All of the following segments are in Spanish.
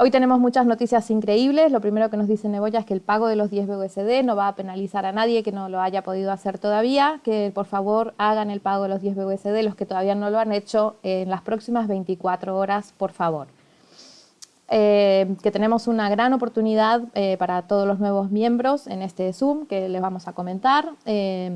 Hoy tenemos muchas noticias increíbles. Lo primero que nos dice Neboya es que el pago de los 10 BUSD no va a penalizar a nadie que no lo haya podido hacer todavía, que por favor hagan el pago de los 10 BUSD, los que todavía no lo han hecho, en las próximas 24 horas, por favor. Eh, que tenemos una gran oportunidad eh, para todos los nuevos miembros en este Zoom que les vamos a comentar. Eh,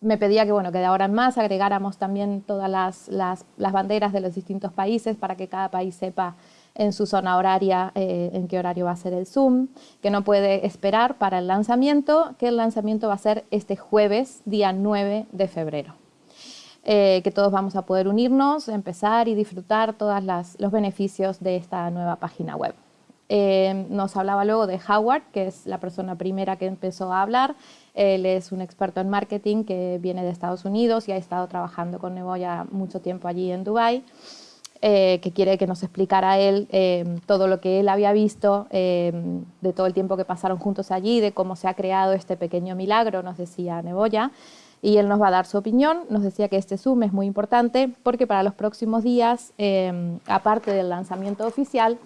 me pedía que, bueno, que de ahora en más agregáramos también todas las, las, las banderas de los distintos países para que cada país sepa en su zona horaria eh, en qué horario va a ser el Zoom, que no puede esperar para el lanzamiento, que el lanzamiento va a ser este jueves, día 9 de febrero. Eh, que todos vamos a poder unirnos, empezar y disfrutar todos los beneficios de esta nueva página web. Eh, nos hablaba luego de Howard, que es la persona primera que empezó a hablar. Él es un experto en marketing que viene de Estados Unidos y ha estado trabajando con Neboya mucho tiempo allí en Dubái. Eh, que quiere que nos explicara él eh, todo lo que él había visto eh, de todo el tiempo que pasaron juntos allí, de cómo se ha creado este pequeño milagro, nos decía Neboya, y él nos va a dar su opinión. Nos decía que este Zoom es muy importante porque para los próximos días, aparte del lanzamiento oficial,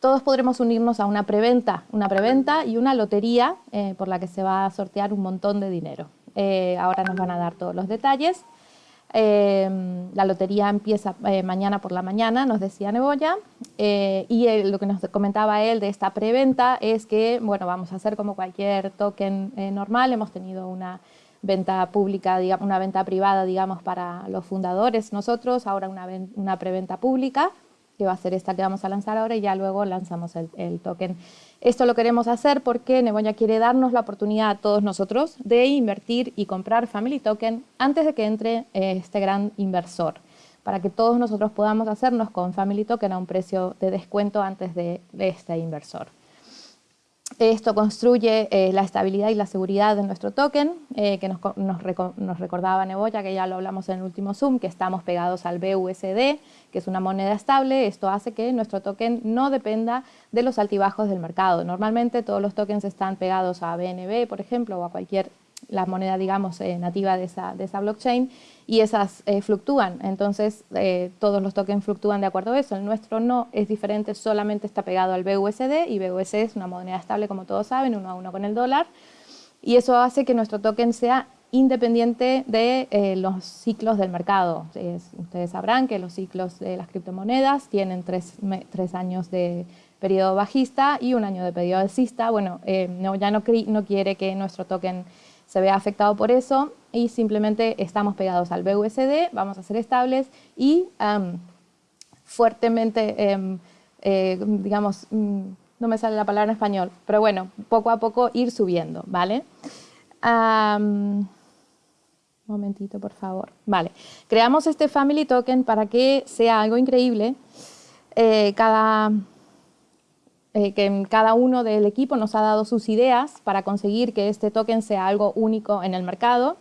todos podremos unirnos a una preventa, una preventa y una lotería por la que se va a sortear un montón de dinero. ahora nos van a dar todos los detalles. Em, la lotería empieza eh, mañana por la mañana, nos decía Neboya, eh, y lo que nos comentaba él de esta preventa es que, bueno, vamos a hacer como cualquier token eh, normal, hemos tenido una venta pública, digamos, una venta privada, digamos, para los fundadores. Nosotros, ahora una, preventa pública, que va a ser esta que vamos a lanzar ahora y ya luego lanzamos el token esto lo queremos hacer porque Neboya quiere darnos la oportunidad a todos nosotros de invertir y comprar Family Token antes de que entre eh, este gran inversor, para que todos nosotros podamos hacernos con Family Token a un precio de descuento antes de este inversor. Esto construye eh, la estabilidad y la seguridad de nuestro token, eh, que nos, nos, recordaba Neboya, que ya lo hablamos en el último Zoom, que estamos pegados al BUSD, que es una moneda estable. Esto hace que nuestro token no dependa de los altibajos del mercado. Normalmente todos los tokens están pegados a BNB, por ejemplo, o a cualquier la moneda, digamos, eh, nativa de esa, de esa, blockchain, y esas eh, fluctúan. Entonces, eh, todos los tokens fluctúan de acuerdo a eso. El nuestro no es diferente, solamente está pegado al BUSD, y BUSD es una moneda estable, como todos saben, uno a uno con el dólar, y eso hace que nuestro token sea independiente de los ciclos del mercado. ustedes sabrán que los ciclos de las criptomonedas tienen tres, tres años de periodo bajista y un año de periodo alcista. Bueno, no, ya no, no quiere que nuestro token se ve afectado por eso y simplemente estamos pegados al BUSD, vamos a ser estables y fuertemente, em, eh, digamos, mm, no me sale la palabra en español, pero bueno, poco a poco ir subiendo, ¿vale? un momentito, por favor. Vale, creamos este Family Token para que sea algo increíble. Eh, cada eh, que cada uno del equipo nos ha dado sus ideas para conseguir que este token sea algo único en el mercado.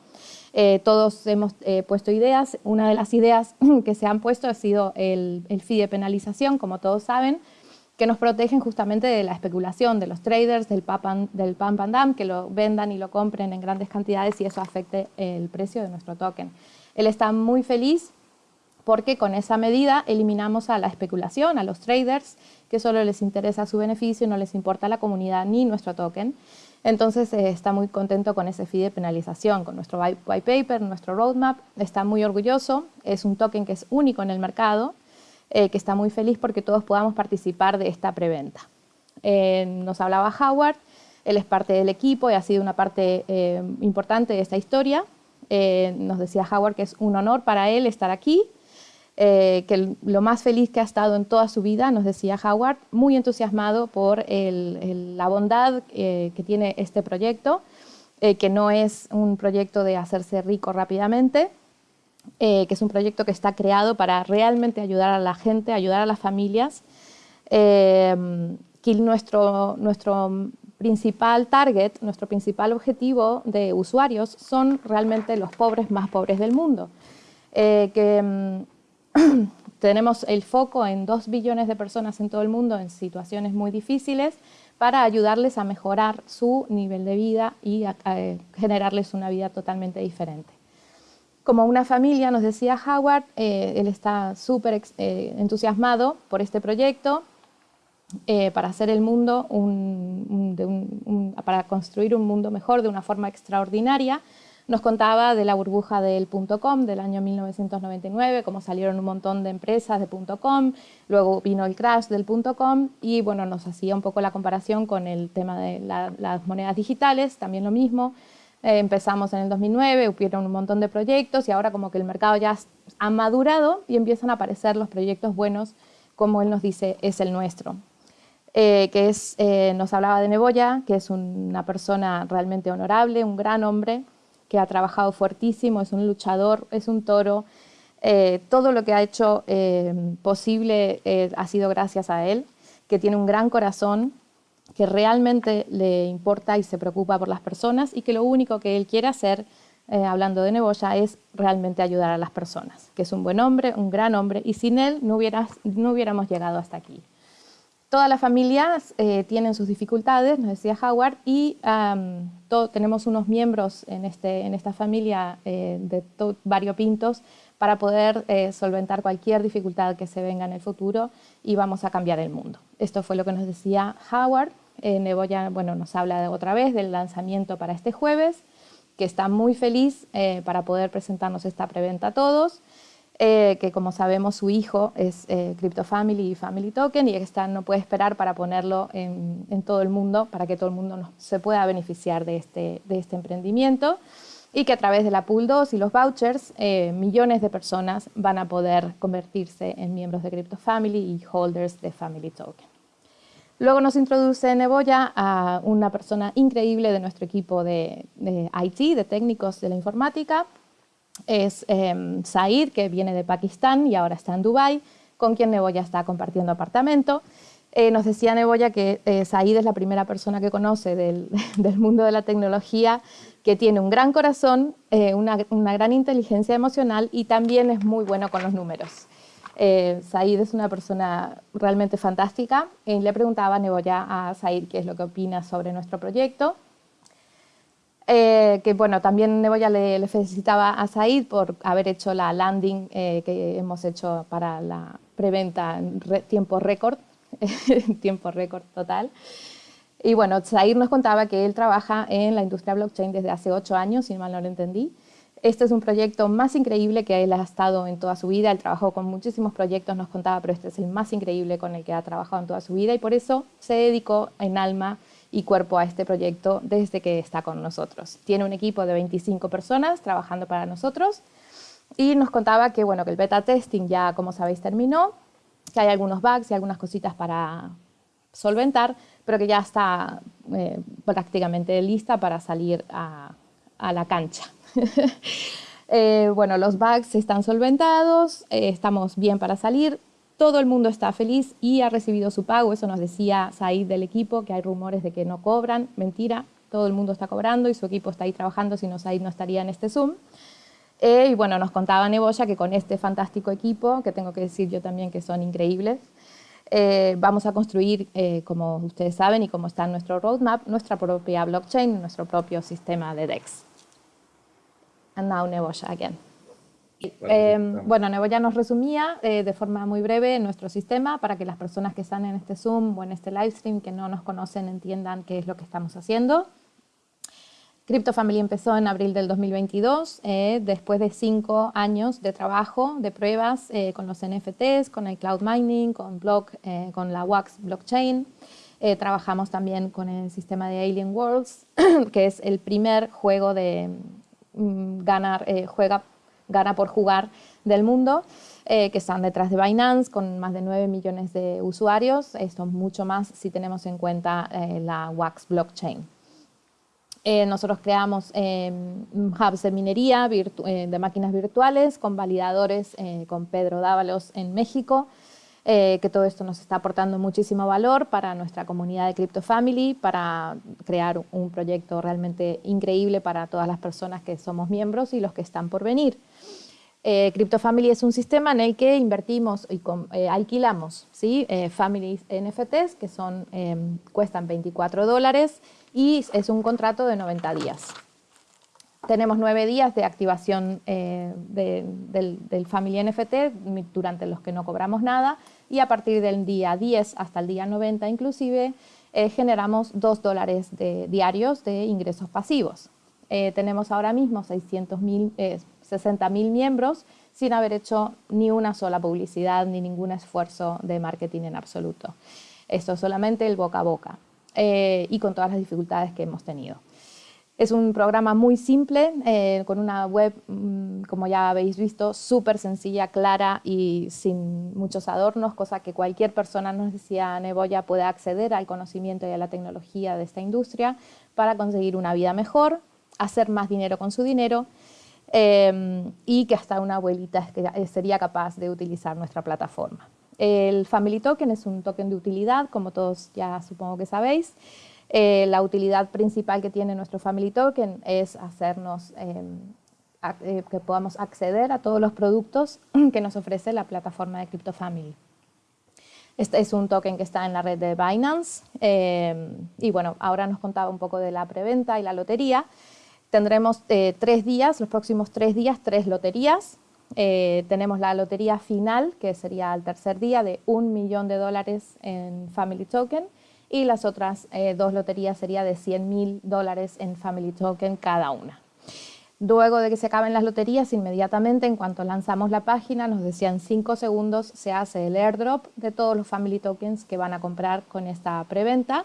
Eh, todos hemos eh, puesto ideas. Una de las ideas que se han puesto ha sido el, el fee de penalización, como todos saben, que nos protegen justamente de la especulación de los traders, del pump, del pump and dump, que lo vendan y lo compren en grandes cantidades y eso afecte el precio de nuestro token. Él está muy feliz porque con esa medida eliminamos a la especulación, a los traders, que solo les interesa su beneficio, no les importa la comunidad ni nuestro token. Entonces eh, está muy contento con ese fee de penalización, con nuestro white paper, nuestro roadmap, está muy orgulloso, es un token que es único en el mercado, eh, que está muy feliz porque todos podamos participar de esta preventa. Eh, nos hablaba Howard, él es parte del equipo y ha sido una parte importante de esta historia. nos decía Howard que es un honor para él estar aquí, eh, que lo más feliz que ha estado en toda su vida, nos decía Howard, muy entusiasmado por la bondad eh, que tiene este proyecto, eh, que no es un proyecto de hacerse rico rápidamente, que es un proyecto que está creado para realmente ayudar a la gente, ayudar a las familias, que nuestro, nuestro principal target, nuestro principal objetivo de usuarios son realmente los pobres más pobres del mundo. que mm, tenemos el foco en dos billones de personas en todo el mundo en situaciones muy difíciles para ayudarles a mejorar su nivel de vida y a, generarles una vida totalmente diferente. Como una familia, nos decía Howard, él está súper entusiasmado por este proyecto, para hacer el mundo, para construir un mundo mejor de una forma extraordinaria, nos contaba de la burbuja del .com del año 1999, cómo salieron un montón de empresas de .com, luego vino el crash del .com y bueno, nos hacía un poco la comparación con el tema de las monedas digitales, también lo mismo. Eh, empezamos en el 2009, hubieron un montón de proyectos y ahora como que el mercado ya ha madurado y empiezan a aparecer los proyectos buenos, como él nos dice, es el nuestro. Eh, que es, eh, nos hablaba de Neboya, que es una persona realmente honorable, un gran hombre, que ha trabajado fuertísimo, es un luchador, es un toro. Eh, todo lo que ha hecho eh, posible eh, ha sido gracias a él, que tiene un gran corazón, que realmente le importa y se preocupa por las personas y que lo único que él quiere hacer, hablando de Neboya, es realmente ayudar a las personas, que es un buen hombre, un gran hombre y sin él no, no hubiéramos llegado hasta aquí. Todas las familias eh, tienen sus dificultades, nos decía Howard, y tenemos unos miembros en, este, en esta familia eh, de variopintos para poder eh, solventar cualquier dificultad que se venga en el futuro y vamos a cambiar el mundo. Esto fue lo que nos decía Howard. Neboya bueno, nos habla de otra vez del lanzamiento para este jueves, que está muy feliz para poder presentarnos esta preventa a todos. Eh, que como sabemos su hijo es eh, Crypto Family y Family Token y está, no puede esperar para ponerlo en, todo el mundo, para que todo el mundo se pueda beneficiar de este, de este emprendimiento y que a través de la Pool 2 y los vouchers eh, millones de personas van a poder convertirse en miembros de Crypto Family y holders de Family Token. Luego nos introduce Neboya a una persona increíble de nuestro equipo de, de IT, de técnicos de la informática, es eh, Said, que viene de Pakistán y ahora está en Dubái, con quien Neboya está compartiendo apartamento. Eh, nos decía Neboya que eh, Said es la primera persona que conoce del, mundo de la tecnología, que tiene un gran corazón, eh, una, gran inteligencia emocional y también es muy bueno con los números. Said es una persona realmente fantástica. le preguntaba a Neboya a Said qué es lo que opina sobre nuestro proyecto eh, que bueno, también Neboya le, le, felicitaba a Said por haber hecho la landing eh, que hemos hecho para la preventa en tiempo récord, tiempo récord total. Y bueno, Said nos contaba que él trabaja en la industria blockchain desde hace ocho años, si mal no lo entendí. Este es un proyecto más increíble que él ha estado en toda su vida. Él trabajó con muchísimos proyectos, nos contaba, pero este es el más increíble con el que ha trabajado en toda su vida y por eso se dedicó en alma y cuerpo a este proyecto desde que está con nosotros. Tiene un equipo de 25 personas trabajando para nosotros y nos contaba que, bueno, que el beta testing ya, como sabéis, terminó, que hay algunos bugs y algunas cositas para solventar, pero que ya está eh, prácticamente lista para salir a, la cancha. Eh, bueno, los bugs están solventados, eh, estamos bien para salir, todo el mundo está feliz y ha recibido su pago, eso nos decía Said del equipo, que hay rumores de que no cobran, mentira, todo el mundo está cobrando y su equipo está ahí trabajando, si no Said no estaría en este Zoom. Eh, y bueno, nos contaba Neboya que con este fantástico equipo, que tengo que decir yo también que son increíbles, eh, vamos a construir, eh, como ustedes saben y como está en nuestro roadmap, nuestra propia blockchain, nuestro propio sistema de DEX. And now Neboya again. Eh, bueno, Nebo ya nos resumía eh, de forma muy breve nuestro sistema para que las personas que están en este Zoom o en este livestream que no nos conocen entiendan qué es lo que estamos haciendo. Crypto Family empezó en abril del 2022, eh, después de cinco años de trabajo, de pruebas con los NFTs, con el cloud mining, con, block, con la Wax blockchain. trabajamos también con el sistema de Alien Worlds, que es el primer juego de mm, ganar, juega gana por jugar del mundo, eh, que están detrás de Binance con más de 9 millones de usuarios. Esto es mucho más si tenemos en cuenta eh, la Wax blockchain. Eh, nosotros creamos hubs de minería de máquinas virtuales con validadores con Pedro Dávalos en México, que todo esto nos está aportando muchísimo valor para nuestra comunidad de Crypto Family, para crear un proyecto realmente increíble para todas las personas que somos miembros y los que están por venir. Eh, CryptoFamily es un sistema en el que invertimos y eh, alquilamos ¿sí? Eh, Family NFTs que son, em, cuestan 24 dólares y es un contrato de 90 días. Tenemos nueve días de activación eh, del, Family NFT durante los que no cobramos nada y a partir del día 10 hasta el día 90 inclusive eh, generamos dos dólares diarios de ingresos pasivos. Eh, tenemos ahora mismo 60.000 miembros sin haber hecho ni una sola publicidad ni ningún esfuerzo de marketing en absoluto. Esto es solamente el boca a boca y con todas las dificultades que hemos tenido. Es un programa muy simple, eh, con una web, mm, como ya habéis visto, súper sencilla, clara y sin muchos adornos, cosa que cualquier persona, nos decía Neboya, puede acceder al conocimiento y a la tecnología de esta industria para conseguir una vida mejor, hacer más dinero con su dinero em, y que hasta una abuelita sería capaz de utilizar nuestra plataforma. El Family Token es un token de utilidad, como todos ya supongo que sabéis, eh, la utilidad principal que tiene nuestro Family Token es hacernos em, eh, que podamos acceder a todos los productos que nos ofrece la plataforma de CryptoFamily. Este es un token que está en la red de Binance em, y bueno, ahora nos contaba un poco de la preventa y la lotería. Tendremos eh, tres días, los próximos tres días, tres loterías. tenemos la lotería final, que sería el tercer día, de un millón de dólares en Family Token y las otras eh, dos loterías sería de 100 mil dólares en Family Token cada una. Luego de que se acaben las loterías, inmediatamente, en cuanto lanzamos la página, nos decían 5 segundos, se hace el airdrop de todos los Family Tokens que van a comprar con esta preventa.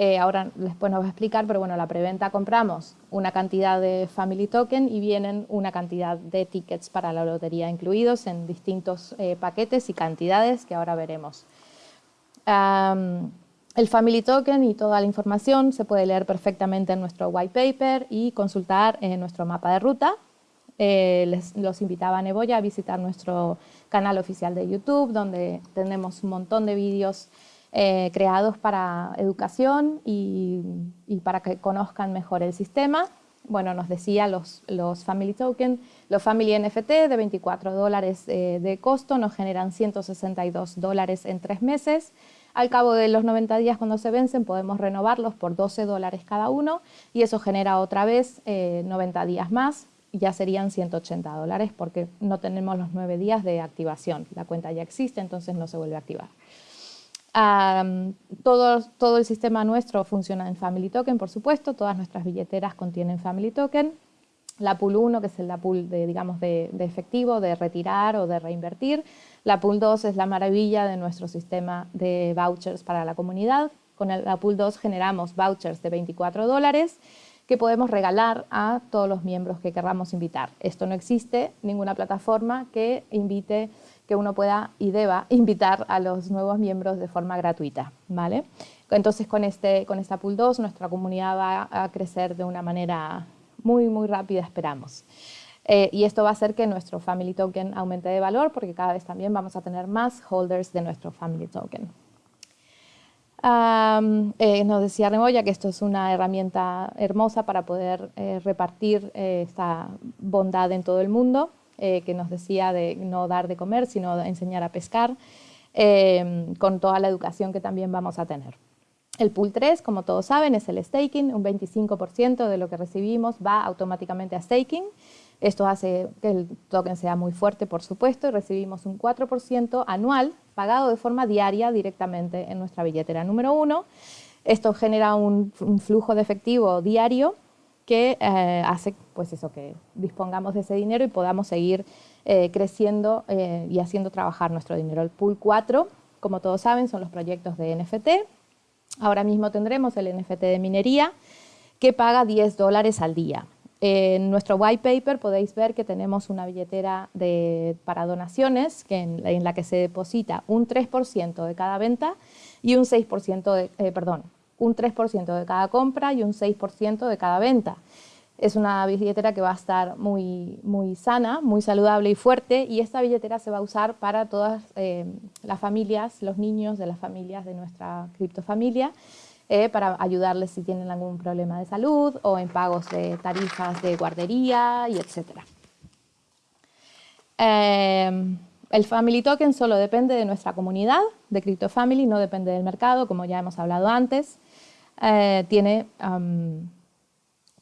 Eh, ahora después nos va a explicar, pero bueno, la preventa compramos una cantidad de Family Token y vienen una cantidad de tickets para la lotería incluidos en distintos eh, paquetes y cantidades que ahora veremos. El Family Token y toda la información se puede leer perfectamente en nuestro white paper y consultar en nuestro mapa de ruta. Eh, les, los invitaba a Neboya a visitar nuestro canal oficial de YouTube, donde tenemos un montón de vídeos eh, creados para educación y, para que conozcan mejor el sistema. Bueno, nos decía los, los Family Token, los Family NFT de 24 dólares eh, de costo nos generan 162 dólares en tres meses. Al cabo de los 90 días cuando se vencen podemos renovarlos por 12 dólares cada uno y eso genera otra vez 90 eh, días más, ya serían 180 dólares porque no tenemos los 9 días de activación. La cuenta ya existe, entonces no se vuelve a activar. Todo, todo el sistema nuestro funciona en Family Token, por supuesto, todas nuestras billeteras contienen Family Token. La Pool 1, que es la pool de, digamos, de efectivo, de retirar o de reinvertir, la Pool 2 es la maravilla de nuestro sistema de vouchers para la comunidad. Con la Pool 2 generamos vouchers de 24 dólares que podemos regalar a todos los miembros que querramos invitar. Esto no existe ninguna plataforma que invite, que uno pueda y deba invitar a los nuevos miembros de forma gratuita. ¿vale? Entonces con, este, con esta Pool 2 nuestra comunidad va a crecer de una manera muy, muy rápida, esperamos. Eh, y esto va a hacer que nuestro Family Token aumente de valor porque cada vez también vamos a tener más holders de nuestro Family Token. Eh, nos decía Remoya que esto es una herramienta hermosa para poder eh, repartir esta bondad en todo el mundo, que nos decía de no dar de comer, sino enseñar a pescar, con toda la educación que también vamos a tener. El pool 3, como todos saben, es el staking, un 25% de lo que recibimos va automáticamente a staking, esto hace que el token sea muy fuerte, por supuesto, y recibimos un 4% anual pagado de forma diaria directamente en nuestra billetera número uno. Esto genera un, flujo de efectivo diario que eh, hace pues eso, que dispongamos de ese dinero y podamos seguir eh, creciendo eh, y haciendo trabajar nuestro dinero. El pool 4, como todos saben, son los proyectos de NFT. Ahora mismo tendremos el NFT de minería que paga 10 dólares al día. En nuestro white paper podéis ver que tenemos una billetera para donaciones que en, la que se deposita un 3% de cada venta y un 6% de, perdón, un 3% de cada compra y un 6% de cada venta. Es una billetera que va a estar muy, muy sana, muy saludable y fuerte y esta billetera se va a usar para todas eh, las familias, los niños de las familias de nuestra criptofamilia eh, para ayudarles si tienen algún problema de salud o en pagos de tarifas de guardería y etc. Eh, el Family Token solo depende de nuestra comunidad de CryptoFamily, no depende del mercado, como ya hemos hablado antes. Eh,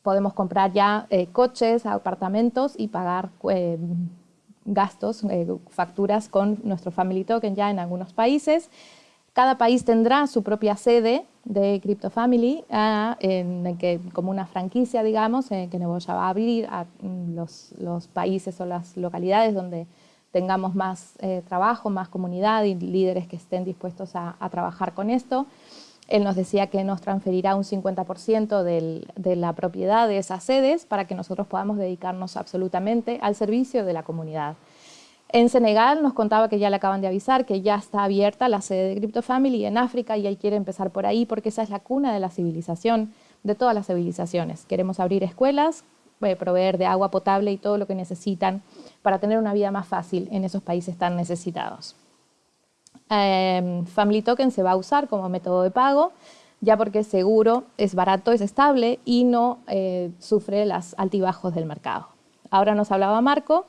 podemos comprar ya eh, coches, apartamentos y pagar eh, gastos, facturas con nuestro Family Token ya en algunos países. Cada país tendrá su propia sede de Crypto Family, ah, en como una franquicia, digamos, que Neboya va a abrir a mm, los, los, países o las localidades donde tengamos más trabajo, más comunidad y líderes que estén dispuestos a, a trabajar con esto. Él nos decía que nos transferirá un 50% de la propiedad de esas sedes para que nosotros podamos dedicarnos absolutamente al servicio de la comunidad. En Senegal nos contaba que ya le acaban de avisar que ya está abierta la sede de Crypto Family en África y él quiere empezar por ahí porque esa es la cuna de la civilización, de todas las civilizaciones. Queremos abrir escuelas, eh, proveer de agua potable y todo lo que necesitan para tener una vida más fácil en esos países tan necesitados. Em, Family Token se va a usar como método de pago, ya porque es seguro, es barato, es estable y no eh, sufre los altibajos del mercado. Ahora nos hablaba Marco,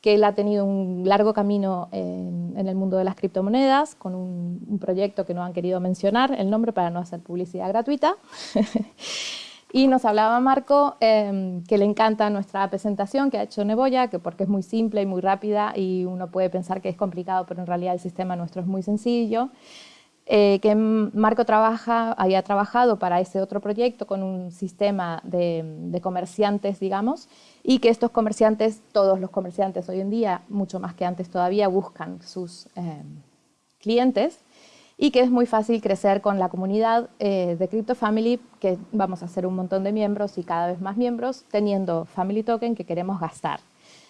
que él ha tenido un largo camino en, el mundo de las criptomonedas, con un, un, proyecto que no han querido mencionar el nombre para no hacer publicidad gratuita. Y nos hablaba Marco em, que le encanta nuestra presentación que ha hecho Neboya, que porque es muy simple y muy rápida y uno puede pensar que es complicado, pero en realidad el sistema nuestro es muy sencillo. Eh, que Marco trabaja, había trabajado para ese otro proyecto con un sistema de, comerciantes, digamos, y que estos comerciantes, todos los comerciantes hoy en día, mucho más que antes todavía, buscan sus em, clientes y que es muy fácil crecer con la comunidad eh, de Crypto Family, que vamos a hacer un montón de miembros y cada vez más miembros, teniendo Family Token que queremos gastar.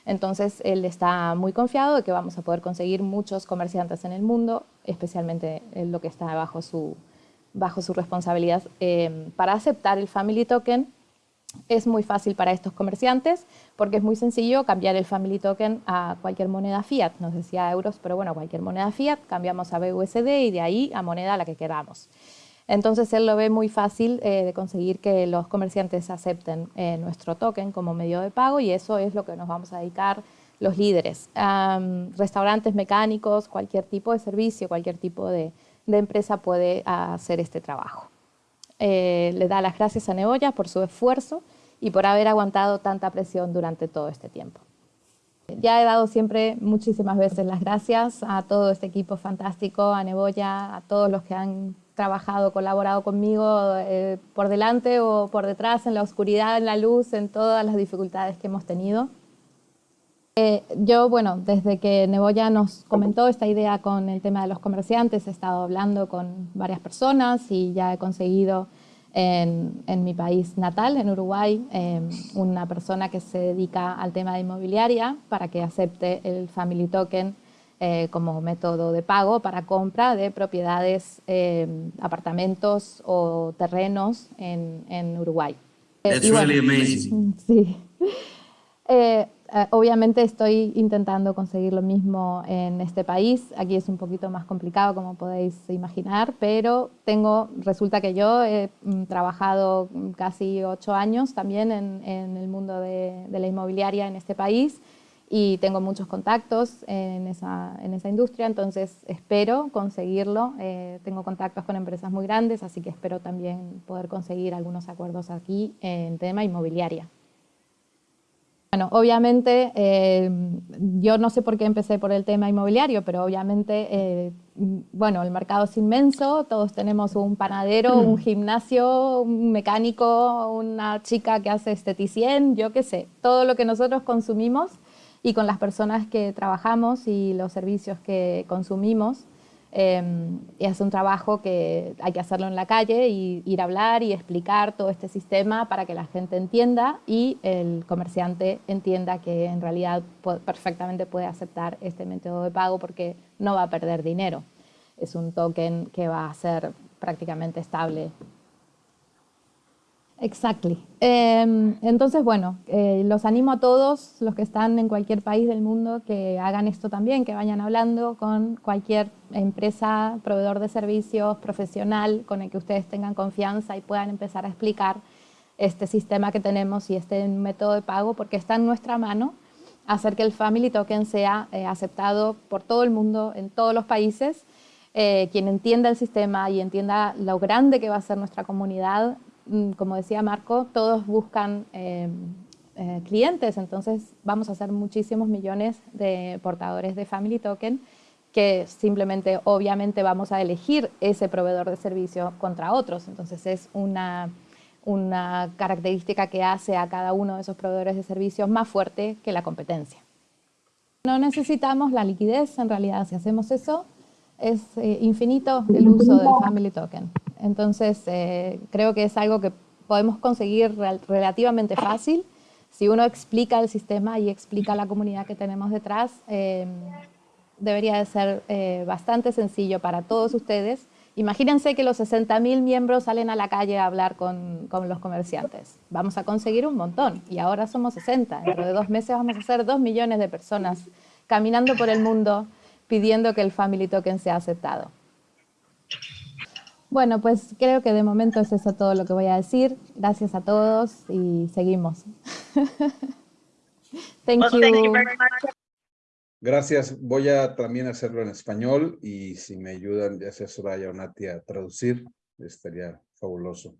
Entonces, él está muy confiado de que vamos a poder conseguir muchos comerciantes en el mundo, especialmente en lo que está bajo su, bajo su responsabilidad, eh, para aceptar el Family Token es muy fácil para estos comerciantes porque es muy sencillo cambiar el Family Token a cualquier moneda fiat. Nos decía euros, pero bueno, cualquier moneda fiat, cambiamos a BUSD y de ahí a moneda a la que queramos. Entonces él lo ve muy fácil eh, de conseguir que los comerciantes acepten eh, nuestro token como medio de pago y eso es lo que nos vamos a dedicar los líderes. restaurantes mecánicos, cualquier tipo de servicio, cualquier tipo de empresa puede hacer este trabajo. Eh, le da las gracias a Neboya por su esfuerzo y por haber aguantado tanta presión durante todo este tiempo. Ya he dado siempre muchísimas veces las gracias a todo este equipo fantástico, a Neboya, a todos los que han trabajado, colaborado conmigo eh, por delante o por detrás, en la oscuridad, en la luz, en todas las dificultades que hemos tenido. Eh, yo, bueno, desde que Neboya nos comentó esta idea con el tema de los comerciantes, he estado hablando con varias personas y ya he conseguido en, mi país natal, en Uruguay, em, una persona que se dedica al tema de inmobiliaria para que acepte el Family Token eh, como método de pago para compra de propiedades, em, apartamentos o terrenos en, Uruguay. That's really amazing. Sí. Eh, obviamente estoy intentando conseguir lo mismo en este país. Aquí es un poquito más complicado, como podéis imaginar, pero tengo, resulta que yo he mm, trabajado casi ocho años también en, el mundo de, la inmobiliaria en este país y tengo muchos contactos en esa, en esa industria, entonces espero conseguirlo. Eh, tengo contactos con empresas muy grandes, así que espero también poder conseguir algunos acuerdos aquí en tema inmobiliaria. Bueno, obviamente, eh, yo no sé por qué empecé por el tema inmobiliario, pero obviamente, eh, bueno, el mercado es inmenso, todos tenemos un panadero, un mm. gimnasio, un mecánico, una chica que hace esteticien, yo qué sé, todo lo que nosotros consumimos y con las personas que trabajamos y los servicios que consumimos, Em, es un trabajo que hay que hacerlo en la calle y ir a hablar y explicar todo este sistema para que la gente entienda y el comerciante entienda que en realidad perfectamente puede aceptar este método de pago porque no va a perder dinero. Es un token que va a ser prácticamente estable Exactly. Em, entonces, bueno, eh, los animo a todos los que están en cualquier país del mundo que hagan esto también, que vayan hablando con cualquier empresa, proveedor de servicios, profesional, con el que ustedes tengan confianza y puedan empezar a explicar este sistema que tenemos y este método de pago, porque está en nuestra mano hacer que el Family Token sea eh, aceptado por todo el mundo, en todos los países. Eh, quien entienda el sistema y entienda lo grande que va a ser nuestra comunidad como decía Marco, todos buscan em, eh, clientes, entonces vamos a hacer muchísimos millones de portadores de Family Token que simplemente, obviamente, vamos a elegir ese proveedor de servicio contra otros. Entonces es una, una característica que hace a cada uno de esos proveedores de servicios más fuerte que la competencia. No necesitamos la liquidez, en realidad, si hacemos eso, es eh, infinito el uso del Family Token. Entonces, eh, creo que es algo que podemos conseguir relativamente fácil. Si uno explica el sistema y explica la comunidad que tenemos detrás, eh, debería de ser bastante sencillo para todos ustedes. Imagínense que los 60.000 miembros salen a la calle a hablar con, los comerciantes. Vamos a conseguir un montón y ahora somos 60. Dentro de dos meses vamos a ser 2 millones de personas caminando por el mundo pidiendo que el Family Token sea aceptado. Bueno, pues creo que de momento es eso todo lo que voy a decir. Gracias a todos y seguimos. thank you. Gracias. Voy a también hacerlo en español y si me ayudan, ya sea Soraya o Nati, a traducir, estaría fabuloso.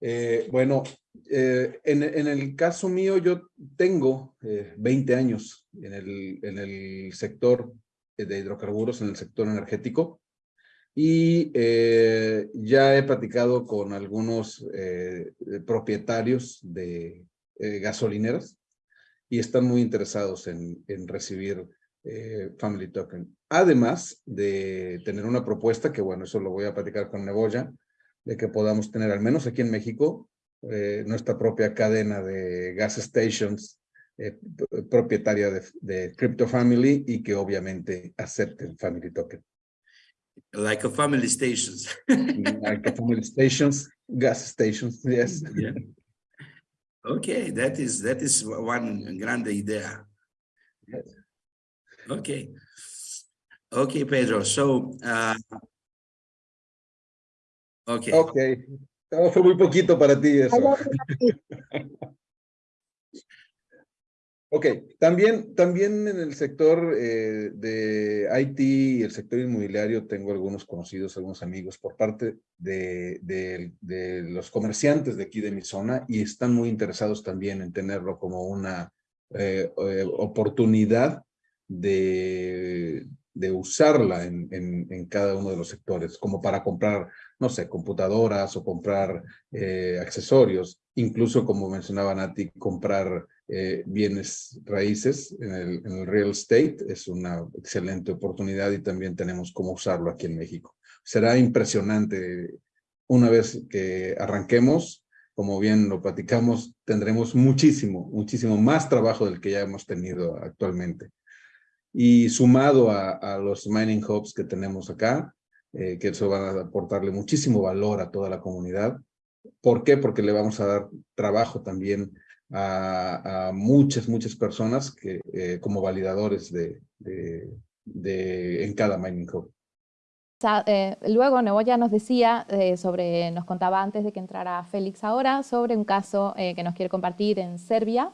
Eh, bueno, eh, en, el caso mío yo tengo 20 eh, años en el, en el sector de hidrocarburos, en el sector energético y ya he platicado con algunos propietarios de gasolineras y están muy interesados en, recibir Family Token. Además de tener una propuesta, que bueno, eso lo voy a platicar con Neboya, de que podamos tener, al menos aquí en México, eh, nuestra propia cadena de gas stations eh, propietaria de, de, Crypto Family y que obviamente acepten Family Token. Like a family stations. like a family stations, gas stations, yes. Yeah. Okay, that is that is one grande idea. Yes. Okay. Okay, Pedro. So uh, Ok. Ok. fue muy poquito para ti eso. ok, también, también en el sector eh, de IT y el sector inmobiliario tengo algunos conocidos, algunos amigos por parte de, los comerciantes de aquí de mi zona y están muy interesados también en tenerlo como una eh, eh, oportunidad de, de usarla en, en, cada uno de los sectores, como para comprar no sé, computadoras o comprar accesorios, incluso como mencionaba Nati, comprar eh, bienes raíces en el, real estate es una excelente oportunidad y también tenemos cómo usarlo aquí en México. Será impresionante una vez que arranquemos, como bien lo platicamos, tendremos muchísimo, muchísimo más trabajo del que ya hemos tenido actualmente. Y sumado a, los mining hubs que tenemos acá, eh, que eso va a aportarle muchísimo valor a toda la comunidad. ¿Por qué? Porque le vamos a dar trabajo también a, muchas, muchas personas que, eh, como validadores de, de, en cada mining hub. Eh, luego Neboya nos decía sobre, nos contaba antes de que entrara Félix ahora, sobre un caso que nos quiere compartir en Serbia,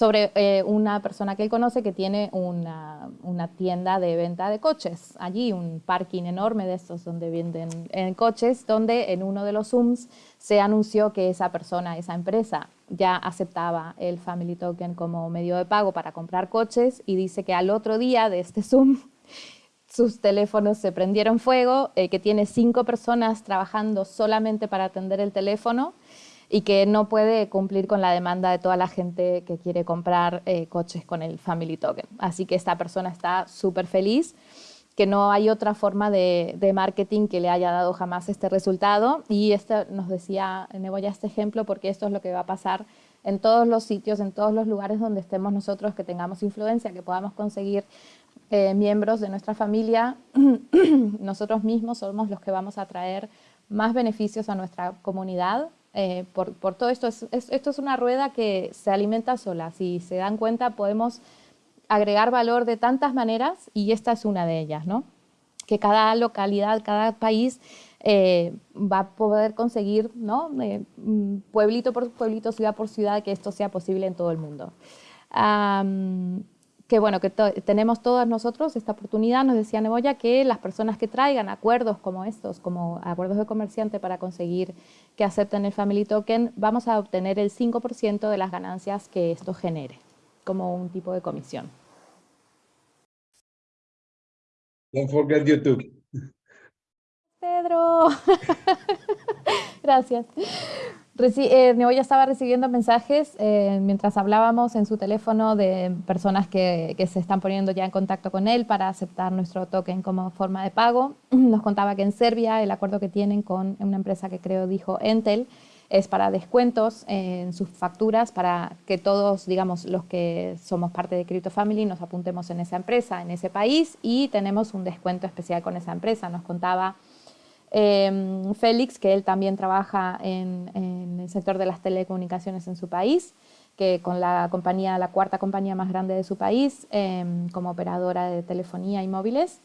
sobre eh, una persona que él conoce que tiene una, una, tienda de venta de coches. Allí un parking enorme de estos donde venden en coches, donde en uno de los Zooms se anunció que esa persona, esa empresa, ya aceptaba el Family Token como medio de pago para comprar coches y dice que al otro día de este Zoom sus teléfonos se prendieron fuego, eh, que tiene cinco personas trabajando solamente para atender el teléfono y que no puede cumplir con la demanda de toda la gente que quiere comprar eh, coches con el Family Token. Así que esta persona está súper feliz, que no hay otra forma de, marketing que le haya dado jamás este resultado. Y este, nos decía Neboya este ejemplo porque esto es lo que va a pasar en todos los sitios, en todos los lugares donde estemos nosotros, que tengamos influencia, que podamos conseguir eh, miembros de nuestra familia, nosotros mismos somos los que vamos a traer más beneficios a nuestra comunidad eh, por, todo esto. esto es una rueda que se alimenta sola. Si se dan cuenta, podemos agregar valor de tantas maneras y esta es una de ellas, ¿no? Que cada localidad, cada país eh, va a poder conseguir, ¿no? Eh, mm, pueblito por pueblito, ciudad por ciudad, que esto sea posible en todo el mundo. Que bueno, que tenemos todos nosotros esta oportunidad, nos decía Neboya, que las personas que traigan acuerdos como estos, como acuerdos de comerciante para conseguir que acepten el Family Token, vamos a obtener el 5% de las ganancias que esto genere, como un tipo de comisión. Don't forget YouTube. Pedro. Gracias. Eh, ya estaba recibiendo mensajes eh, mientras hablábamos en su teléfono de personas que, que, se están poniendo ya en contacto con él para aceptar nuestro token como forma de pago. Nos contaba que en Serbia el acuerdo que tienen con una empresa que creo dijo Entel es para descuentos en sus facturas para que todos, digamos, los que somos parte de Crypto Family nos apuntemos en esa empresa, en ese país y tenemos un descuento especial con esa empresa. Nos contaba Em, Félix, que él también trabaja en, el sector de las telecomunicaciones en su país, que con la compañía, la cuarta compañía más grande de su país, em, como operadora de telefonía y móviles,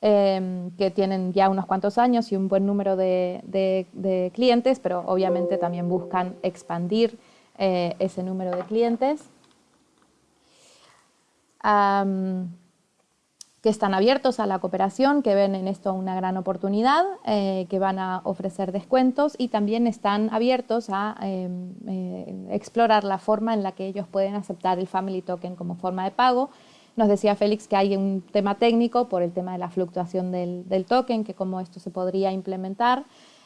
em, que tienen ya unos cuantos años y un buen número de, clientes, pero obviamente también buscan expandir eh, ese número de clientes que están abiertos a la cooperación, que ven en esto una gran oportunidad, eh, que van a ofrecer descuentos y también están abiertos a em, eh, explorar la forma en la que ellos pueden aceptar el Family Token como forma de pago. Nos decía Félix que hay un tema técnico por el tema de la fluctuación del, token, que cómo esto se podría implementar,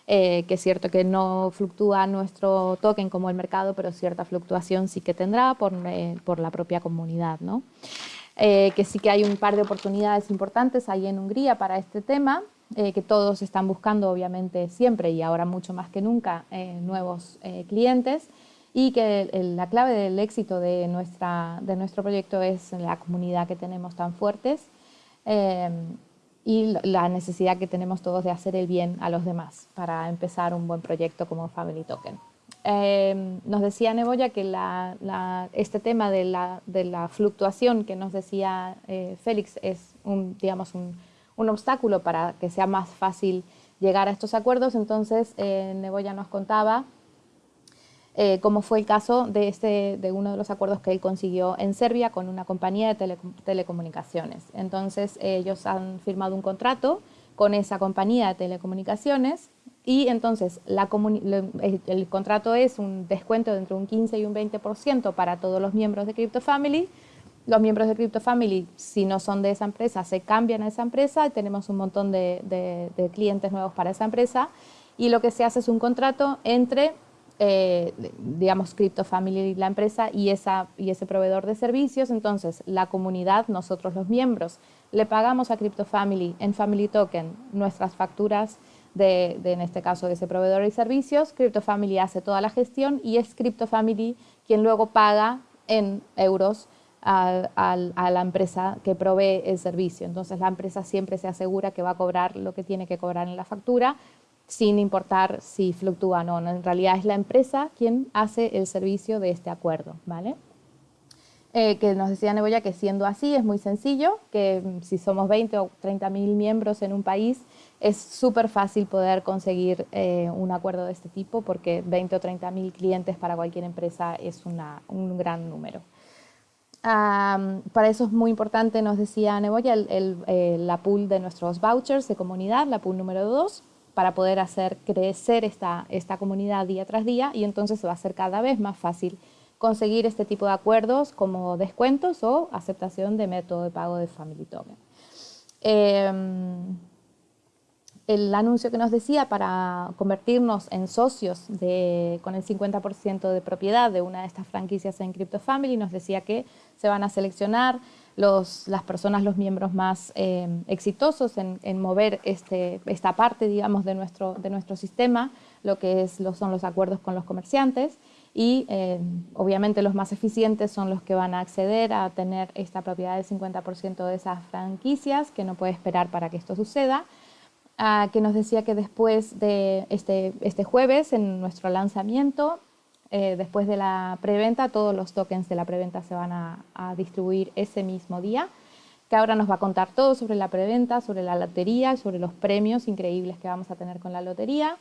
eh, que es cierto que no fluctúa nuestro token como el mercado, pero cierta fluctuación sí que tendrá por, por la propia comunidad. ¿no? Eh, que sí que hay un par de oportunidades importantes ahí en Hungría para este tema, eh, que todos están buscando obviamente siempre y ahora mucho más que nunca eh, nuevos clientes y que la clave del éxito de, nuestra, de nuestro proyecto es la comunidad que tenemos tan fuertes y la necesidad que tenemos todos de hacer el bien a los demás para empezar un buen proyecto como Family Token. Em, nos decía Neboya que este tema de la, fluctuación que nos decía eh, Félix es un, digamos, un, obstáculo para que sea más fácil llegar a estos acuerdos. Entonces, eh, Neboya nos contaba eh, cómo fue el caso de, este, de uno de los acuerdos que él consiguió en Serbia con una compañía de telecomunicaciones. Entonces, ellos han firmado un contrato con esa compañía de telecomunicaciones y entonces el, contrato es un descuento de entre un 15 y un 20% para todos los miembros de Crypto Family. Los miembros de Crypto Family, si no son de esa empresa, se cambian a esa empresa tenemos un montón de, clientes nuevos para esa empresa. Y lo que se hace es un contrato entre, eh, digamos, Crypto Family, la empresa, y, esa, y ese proveedor de servicios. Entonces, la comunidad, nosotros los miembros, le pagamos a Crypto Family en Family Token nuestras facturas de, en este caso, de ese proveedor de servicios. CryptoFamily hace toda la gestión y es CryptoFamily quien luego paga en euros a, la empresa que provee el servicio. Entonces la empresa siempre se asegura que va a cobrar lo que tiene que cobrar en la factura sin importar si fluctúa o no. En realidad es la empresa quien hace el servicio de este acuerdo. ¿vale? Eh, que nos decía Neboya que siendo así es muy sencillo, que si somos 20 o 30 mil miembros en un país, es súper fácil poder conseguir eh, un acuerdo de este tipo porque 20 o 30 mil clientes para cualquier empresa es un gran número. para eso es muy importante, nos decía Neboya, el, la pool de nuestros vouchers de comunidad, la pool número 2, para poder hacer crecer esta, esta comunidad día tras día y entonces va a ser cada vez más fácil conseguir este tipo de acuerdos como descuentos o aceptación de método de pago de Family Token. Em, el anuncio que nos decía para convertirnos en socios de, con el 50% de propiedad de una de estas franquicias en Crypto Family nos decía que se van a seleccionar los, las personas, los miembros más eh, exitosos en, mover este, esta parte, digamos, de nuestro, de nuestro sistema, lo que es, lo, son los acuerdos con los comerciantes y eh, obviamente los más eficientes son los que van a acceder a tener esta propiedad del 50% de esas franquicias, que no puede esperar para que esto suceda, que nos decía que después de este, este jueves, en nuestro lanzamiento, eh, después de la preventa, todos los tokens de la preventa se van a, distribuir ese mismo día, que ahora nos va a contar todo sobre la preventa, sobre la lotería, sobre los premios increíbles que vamos a tener con la lotería.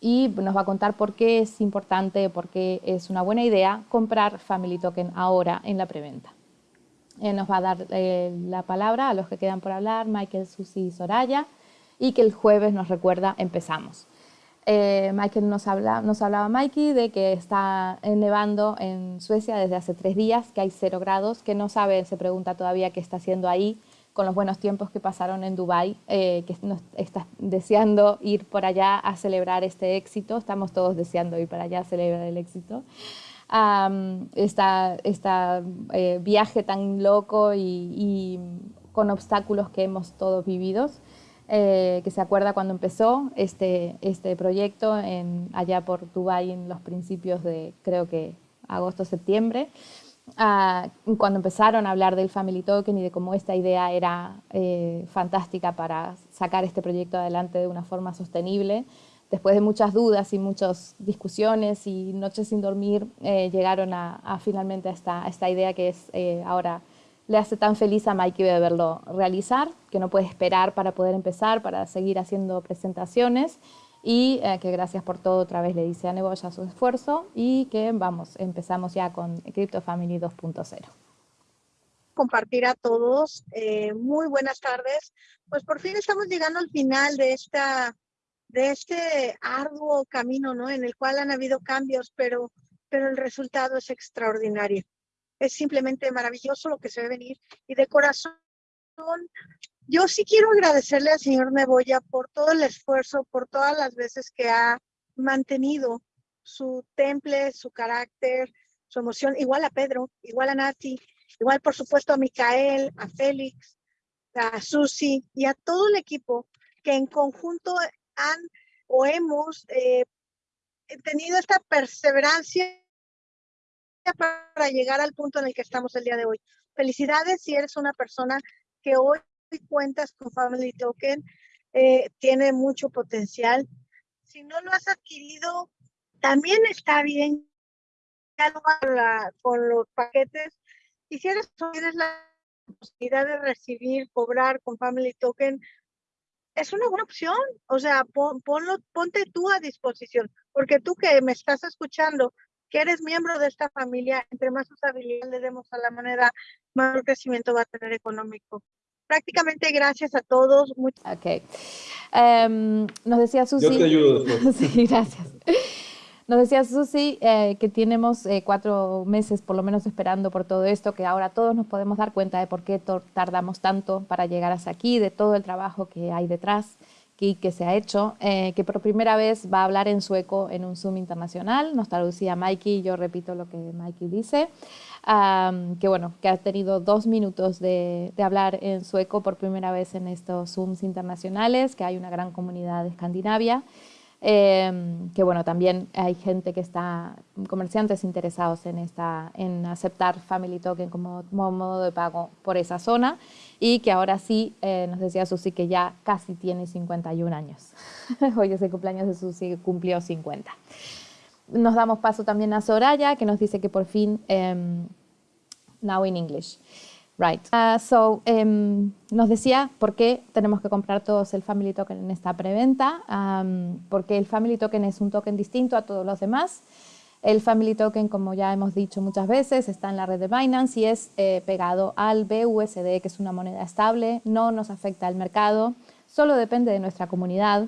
y nos va a contar por qué es importante, por qué es una buena idea comprar Family Token ahora en la preventa. Eh, nos va a dar eh, la palabra a los que quedan por hablar, Michael, Susi y Soraya, y que el jueves nos recuerda empezamos. Eh, Michael nos, habla, nos hablaba Mikey de que está nevando en Suecia desde hace tres días, que hay cero grados, que no sabe, se pregunta todavía qué está haciendo ahí, con los buenos tiempos que pasaron en Dubái, eh, que nos está deseando ir por allá a celebrar este éxito. Estamos todos deseando ir para allá a celebrar el éxito. este viaje tan loco y, con obstáculos que hemos todos vivido, eh, que se acuerda cuando empezó este, este proyecto en, allá por Dubái en los principios de, creo que agosto-septiembre. Ah, cuando empezaron a hablar del Family Token y de cómo esta idea era eh, fantástica para sacar este proyecto adelante de una forma sostenible. Después de muchas dudas y muchas discusiones y noches sin dormir, eh, llegaron a, finalmente a esta, esta, idea que es eh, ahora le hace tan feliz a Mikey de verlo realizar, que no puede esperar para poder empezar, para seguir haciendo presentaciones y eh, que gracias por todo otra vez le dice a Neboya su esfuerzo y que vamos, empezamos ya con Crypto Family 2.0. Compartir a todos, eh, muy buenas tardes. Pues por fin estamos llegando al final de esta de este arduo camino, ¿no? En el cual han habido cambios, pero, pero el resultado es extraordinario. Es simplemente maravilloso lo que se ve venir y de corazón yo sí quiero agradecerle al señor Neboya por todo el esfuerzo, por todas las veces que ha mantenido su temple, su carácter, su emoción, igual a Pedro, igual a Nati, igual por supuesto a Micael, a Félix, a Susi y a todo el equipo que en conjunto han o hemos eh, tenido esta perseverancia para llegar al punto en el que estamos el día de hoy. Felicidades si eres una persona que hoy cuentas con Family Token, eh, tiene mucho potencial. Si no lo has adquirido, también está bien con los paquetes. Y si eres, tienes la posibilidad de recibir, cobrar con Family Token, es una buena opción. O sea, ponlo, ponte tú a disposición, porque tú que me estás escuchando, que eres miembro de esta familia, entre más usabilidad le demos a la moneda, mayor crecimiento va a tener económico prácticamente gracias a todos. Ok. Em, nos decía Susi. Yo te ayudo. sí, gracias. Nos decía Susi eh, que tenemos eh, cuatro meses por lo menos esperando por todo esto, que ahora todos nos podemos dar cuenta de por qué tardamos tanto para llegar hasta aquí, de todo el trabajo que hay detrás y que se ha hecho, eh, que por primera vez va a hablar en sueco en un Zoom internacional. Nos traducía Mikey, yo repito lo que Mikey dice que bueno, que ha tenido dos minutos de, hablar en sueco por primera vez en estos Zooms internacionales, que hay una gran comunidad de Escandinavia, em, que bueno, también hay gente que está, comerciantes interesados en, esta, en aceptar Family Token como, modo de pago por esa zona. Y que ahora sí, eh, nos decía Susi que ya casi tiene 51 años. Hoy es el cumpleaños de Susi, cumplió 50 nos damos paso también a Soraya, que nos dice que por fin, um, now in English. Right. Uh, so, um, nos decía por qué tenemos que comprar todos el Family Token en esta preventa, um, porque el Family Token es un token distinto a todos los demás. El Family Token, como ya hemos dicho muchas veces, está en la red de Binance y es eh, pegado al BUSD, que es una moneda estable, no nos afecta al mercado, solo depende de nuestra comunidad.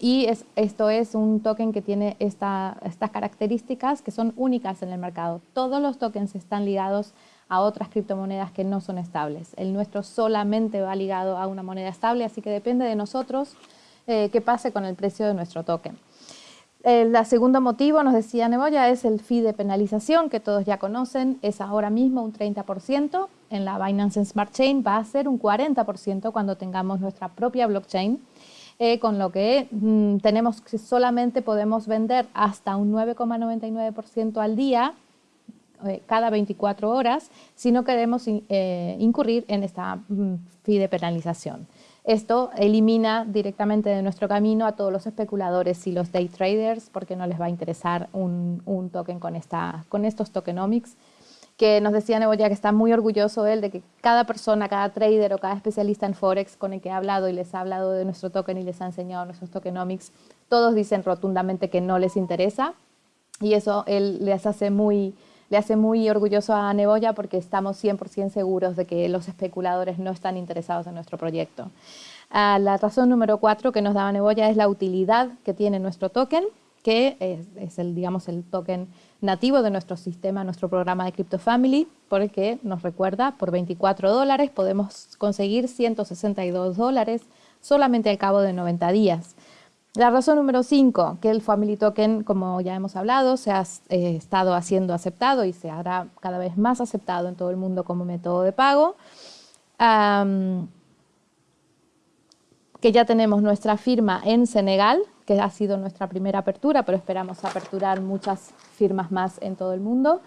Y es, esto es un token que tiene esta, estas características que son únicas en el mercado. Todos los tokens están ligados a otras criptomonedas que no son estables. El nuestro solamente va ligado a una moneda estable, así que depende de nosotros eh, qué pase con el precio de nuestro token. El segundo motivo, nos decía Neboya, es el fee de penalización que todos ya conocen, es ahora mismo un 30%, en la Binance Smart Chain va a ser un 40% cuando tengamos nuestra propia blockchain. Eh, con lo que mm, tenemos que solamente podemos vender hasta un 9,99% al día eh, cada 24 horas si no queremos eh, incurrir en esta mm, fee de penalización. Esto elimina directamente de nuestro camino a todos los especuladores y los day traders porque no les va a interesar un, un token con, esta, con estos tokenomics que nos decía Neboya que está muy orgulloso él de que cada persona, cada trader o cada especialista en Forex con el que ha hablado y les ha hablado de nuestro token y les ha enseñado nuestros tokenomics, todos dicen rotundamente que no les interesa y eso él les hace muy, le hace muy orgulloso a Neboya porque estamos 100% seguros de que los especuladores no están interesados en nuestro proyecto. Ah, la razón número cuatro que nos daba Neboya es la utilidad que tiene nuestro token, que es, el, digamos, el token nativo de nuestro sistema, nuestro programa de Crypto Family, porque nos recuerda, por 24 dólares podemos conseguir 162 dólares solamente al cabo de 90 días. La razón número 5, que el Family Token, como ya hemos hablado, se ha eh, estado haciendo aceptado y se hará cada vez más aceptado en todo el mundo como método de pago. que ya tenemos nuestra firma en Senegal, que ha sido nuestra primera apertura, pero esperamos aperturar muchas firmas más en todo el mundo,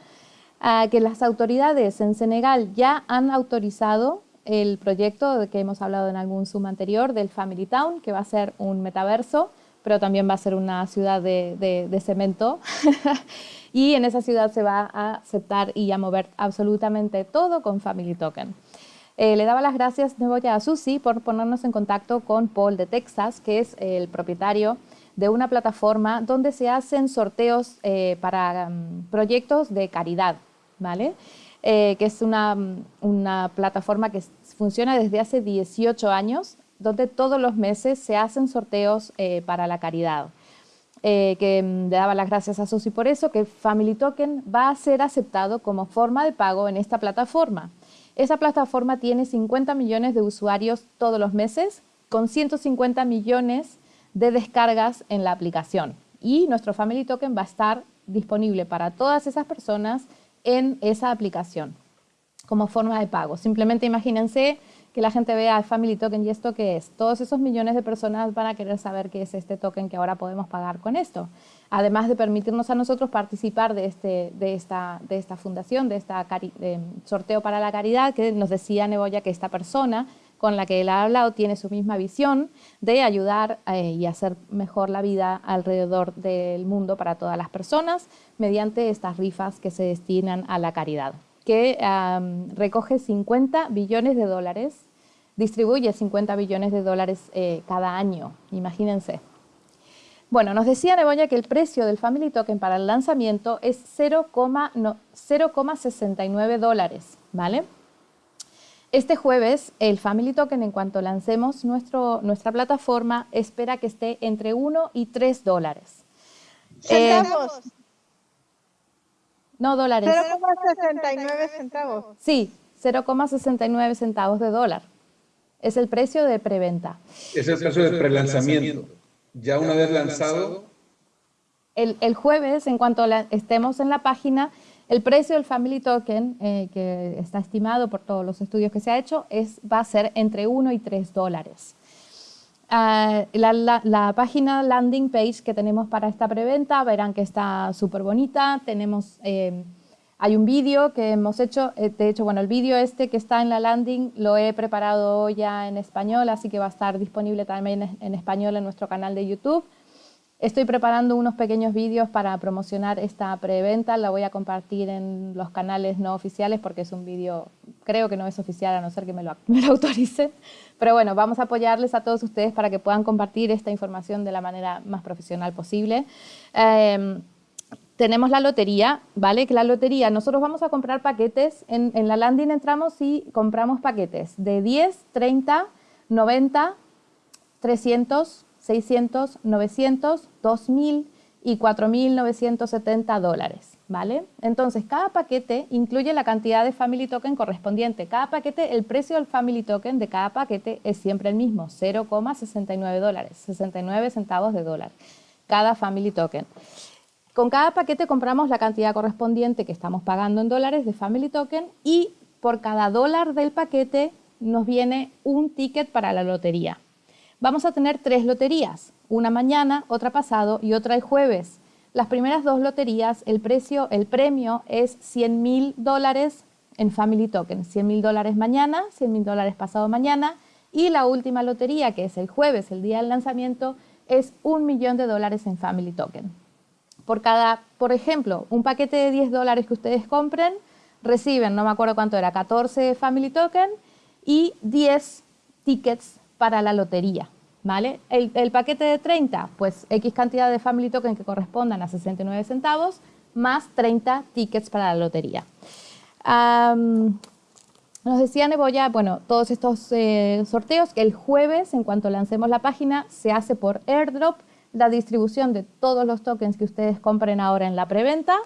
que las autoridades en Senegal ya han autorizado el proyecto de que hemos hablado en algún Zoom anterior del Family Town, que va a ser un metaverso, pero también va a ser una ciudad de, cemento. y en esa ciudad se va a aceptar y a mover absolutamente todo con Family Token. Eh, le daba las gracias de a Susi por ponernos en contacto con Paul de Texas, que es el propietario de una plataforma donde se hacen sorteos eh, para mm, proyectos de caridad, ¿vale? Eh, que es una, una, plataforma que funciona desde hace 18 años, donde todos los meses se hacen sorteos para la caridad. que mm, le daba las gracias a Susi por eso, que Family Token va a ser aceptado como forma de pago en esta plataforma. Esa plataforma tiene 50 millones de usuarios todos los meses, con 150 millones de descargas en la aplicación. Y nuestro Family Token va a estar disponible para todas esas personas en esa aplicación como forma de pago. Simplemente imagínense que la gente vea el Family Token y esto qué es. Todos esos millones de personas van a querer saber qué es este token que ahora podemos pagar con esto. Además de permitirnos a nosotros participar de, este, de, esta, de esta fundación, de este sorteo para la caridad, que nos decía Neboya que esta persona con la que él ha hablado tiene su misma visión de ayudar eh, y hacer mejor la vida alrededor del mundo para todas las personas mediante estas rifas que se destinan a la caridad, que recoge 50 billones de dólares, distribuye 50 billones de dólares eh, cada año, imagínense. Bueno, nos decía Neboya que el precio del Family Token para el lanzamiento es 0,69 dólares, ¿vale? Este jueves, el Family Token, en cuanto lancemos nuestro, nuestra plataforma, espera que esté entre 1 y 3 dólares. ¿Centavos? Eh, no dólares. 0,69 centavos. Sí, 0,69 centavos de dólar. Es el precio de preventa. Es el precio de prelanzamiento. Ya una vez lanzado. El, el jueves, en cuanto estemos en la página, el precio del Family Token, eh, que está estimado por todos los estudios que se ha hecho, es, va a ser entre 1 y 3 dólares. Ah, la, página landing page que tenemos para esta preventa, verán que está súper bonita. Tenemos, eh, hay un vídeo que hemos hecho, eh, de hecho, bueno, el vídeo este que está en la landing lo he preparado ya en español, así que va a estar disponible también en español en nuestro canal de YouTube. Estoy preparando unos pequeños vídeos para promocionar esta preventa, la voy a compartir en los canales no oficiales porque es un vídeo, creo que no es oficial a no ser que me lo, me autoricen, pero bueno, vamos a apoyarles a todos ustedes para que puedan compartir esta información de la manera más profesional posible. Em, tenemos la lotería, ¿vale? Que la lotería, nosotros vamos a comprar paquetes, en, en la landing entramos y compramos paquetes de 10, 30, 90, 300, 600, 900, 2.000 y 4.970 dólares, ¿vale? Entonces, cada paquete incluye la cantidad de Family Token correspondiente. Cada paquete, el precio del Family Token de cada paquete es siempre el mismo, 0,69 dólares, 69 centavos de dólar, cada Family Token. Con cada paquete compramos la cantidad correspondiente que estamos pagando en dólares de Family Token y por cada dólar del paquete nos viene un ticket para la lotería vamos a tener tres loterías, una mañana, otra pasado y otra el jueves. Las primeras dos loterías, el precio, el premio es 100 mil dólares en Family Token, 100 mil dólares mañana, 100 mil dólares pasado mañana y la última lotería, que es el jueves, el día del lanzamiento, es un millón de dólares en Family Token. Por cada, por ejemplo, un paquete de 10 dólares que ustedes compren, reciben, no me acuerdo cuánto era, 14 Family Token y 10 tickets para la lotería. ¿Vale? El, paquete de 30, pues X cantidad de Family Token que correspondan a 69 centavos, más 30 tickets para la lotería. Um, nos decía Neboya, bueno, todos estos eh, sorteos, el jueves, en cuanto lancemos la página, se hace por airdrop la distribución de todos los tokens que ustedes compren ahora en la preventa.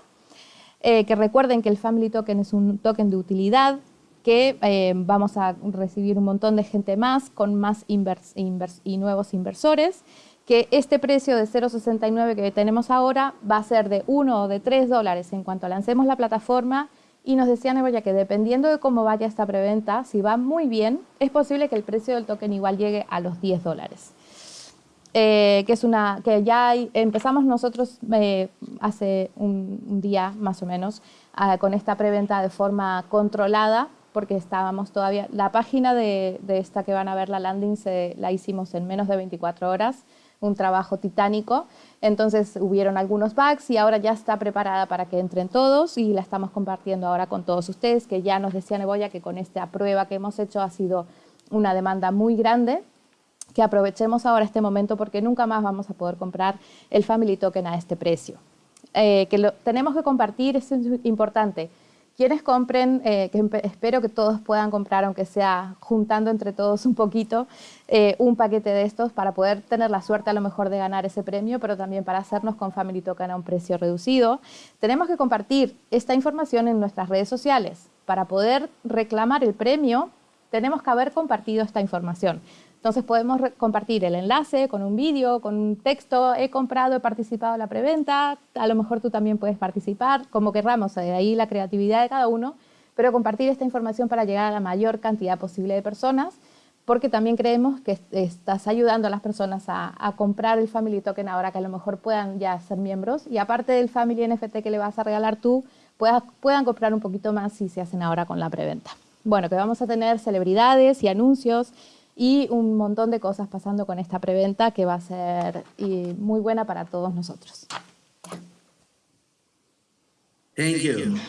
Eh, que recuerden que el Family Token es un token de utilidad, que eh, vamos a recibir un montón de gente más con más invers, invers y nuevos inversores, que este precio de 0,69 que tenemos ahora va a ser de 1 o de 3 dólares en cuanto lancemos la plataforma y nos decía Neboya que dependiendo de cómo vaya esta preventa, si va muy bien, es posible que el precio del token igual llegue a los 10 dólares. Eh, que es una que ya empezamos nosotros eh, hace un, día más o menos ah, con esta preventa de forma controlada porque estábamos todavía la página de, esta que van a ver la landing se la hicimos en menos de 24 horas un trabajo titánico. Entonces hubieron algunos bugs y ahora ya está preparada para que entren todos y la estamos compartiendo ahora con todos ustedes, que ya nos decía Neboya que con esta prueba que hemos hecho ha sido una demanda muy grande que aprovechemos ahora este momento porque nunca más vamos a poder comprar el Family Token a este precio. Eh, que lo tenemos que compartir, es importante. Quienes compren, eh, espero que todos puedan comprar, aunque sea juntando entre todos un poquito, eh, un paquete de estos para poder tener la suerte a lo mejor de ganar ese premio, pero también para hacernos con Family Token a un precio reducido. Tenemos que compartir esta información en nuestras redes sociales. Para poder reclamar el premio, tenemos que haber compartido esta información. Entonces podemos compartir el enlace con un vídeo, con un texto, he comprado, he participado en la preventa, a lo mejor tú también puedes participar, como querramos, de ahí la creatividad de cada uno, pero compartir esta información para llegar a la mayor cantidad posible de personas, porque también creemos que estás ayudando a las personas a, comprar el Family Token ahora que a lo mejor puedan ya ser miembros y aparte del Family NFT que le vas a regalar tú, puedan comprar un poquito más si se hacen ahora con la preventa. Bueno, que vamos a tener celebridades y anuncios y un montón de cosas pasando con esta preventa que va a ser muy buena para todos nosotros. Thank.